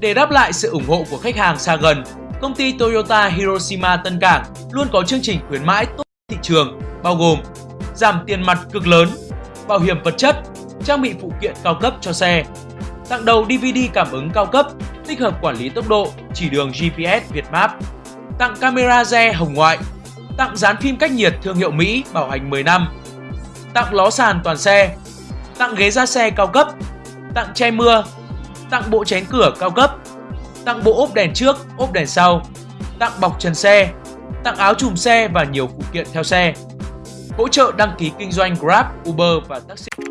Để đáp lại sự ủng hộ của khách hàng xa gần, công ty Toyota Hiroshima Tân Cảng luôn có chương trình khuyến mãi tốt thị trường bao gồm giảm tiền mặt cực lớn, bảo hiểm vật chất, trang bị phụ kiện cao cấp cho xe, tặng đầu DVD cảm ứng cao cấp, tích hợp quản lý tốc độ, chỉ đường GPS Việt Map, tặng camera re hồng ngoại, tặng dán phim cách nhiệt thương hiệu Mỹ bảo hành 10 năm, tặng ló sàn toàn xe, tặng ghế da xe cao cấp, tặng che mưa, tặng bộ chén cửa cao cấp, tặng bộ ốp đèn trước, ốp đèn sau, tặng bọc trần xe, tặng áo chùm xe và nhiều phụ kiện theo xe. Hỗ trợ đăng ký kinh doanh Grab, Uber và taxi.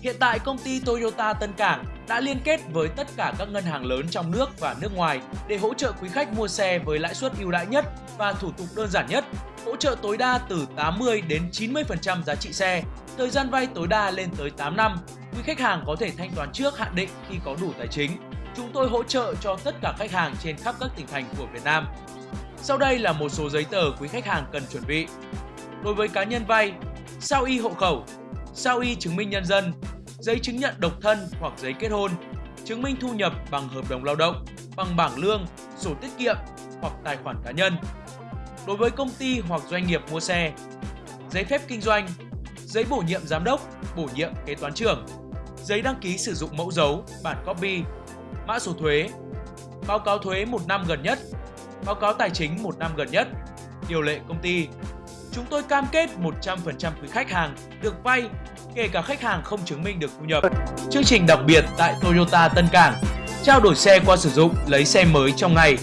Hiện tại công ty Toyota Tân Cảng đã liên kết với tất cả các ngân hàng lớn trong nước và nước ngoài để hỗ trợ quý khách mua xe với lãi suất ưu đãi nhất và thủ tục đơn giản nhất, hỗ trợ tối đa từ 80 đến 90% giá trị xe, thời gian vay tối đa lên tới 8 năm. Quý khách hàng có thể thanh toán trước hạn định khi có đủ tài chính. Chúng tôi hỗ trợ cho tất cả khách hàng trên khắp các tỉnh thành của Việt Nam. Sau đây là một số giấy tờ quý khách hàng cần chuẩn bị. Đối với cá nhân vay, sao y hộ khẩu, sao y chứng minh nhân dân, giấy chứng nhận độc thân hoặc giấy kết hôn, chứng minh thu nhập bằng hợp đồng lao động, bằng bảng lương, sổ tiết kiệm hoặc tài khoản cá nhân. Đối với công ty hoặc doanh nghiệp mua xe, giấy phép kinh doanh, giấy bổ nhiệm giám đốc, bổ nhiệm kế toán trưởng, giấy đăng ký sử dụng mẫu dấu, bản copy, mã số thuế, báo cáo thuế một năm gần nhất, báo cáo tài chính một năm gần nhất, điều lệ công ty. Chúng tôi cam kết 100% quý khách hàng được vay, kể cả khách hàng không chứng minh được thu nhập. Chương trình đặc biệt tại Toyota Tân Cảng, trao đổi xe qua sử dụng lấy xe mới trong ngày.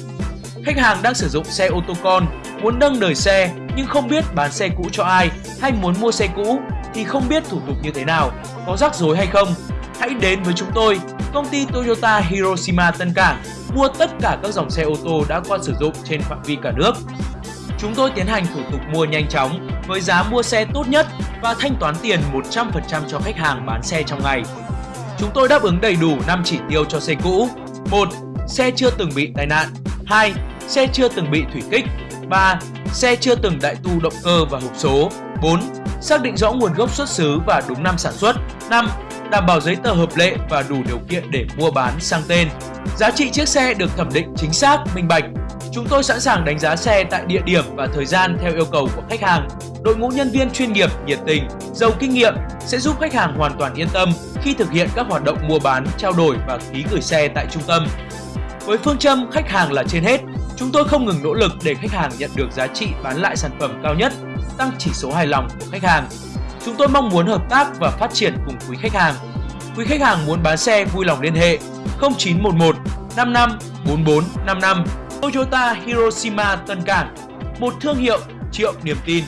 Khách hàng đang sử dụng xe ô tô con, muốn nâng đời xe nhưng không biết bán xe cũ cho ai hay muốn mua xe cũ thì không biết thủ tục như thế nào, có rắc rối hay không. Hãy đến với chúng tôi, công ty Toyota Hiroshima Tân Cảng, mua tất cả các dòng xe ô tô đã qua sử dụng trên phạm vi cả nước. Chúng tôi tiến hành thủ tục mua nhanh chóng với giá mua xe tốt nhất và thanh toán tiền 100% cho khách hàng bán xe trong ngày. Chúng tôi đáp ứng đầy đủ 5 chỉ tiêu cho xe cũ. 1. Xe chưa từng bị tai nạn. 2. Xe chưa từng bị thủy kích. 3. Xe chưa từng đại tu động cơ và hộp số. 4. Xác định rõ nguồn gốc xuất xứ và đúng năm sản xuất. 5. Đảm bảo giấy tờ hợp lệ và đủ điều kiện để mua bán sang tên. Giá trị chiếc xe được thẩm định chính xác, minh bạch. Chúng tôi sẵn sàng đánh giá xe tại địa điểm và thời gian theo yêu cầu của khách hàng. Đội ngũ nhân viên chuyên nghiệp, nhiệt tình, giàu kinh nghiệm sẽ giúp khách hàng hoàn toàn yên tâm khi thực hiện các hoạt động mua bán, trao đổi và ký gửi xe tại trung tâm. Với phương châm khách hàng là trên hết, chúng tôi không ngừng nỗ lực để khách hàng nhận được giá trị bán lại sản phẩm cao nhất, tăng chỉ số hài lòng của khách hàng. Chúng tôi mong muốn hợp tác và phát triển cùng quý khách hàng. Quý khách hàng muốn bán xe vui lòng liên hệ 0911 55 44 55 Toyota Hiroshima Tân Cảng, một thương hiệu triệu niềm tin.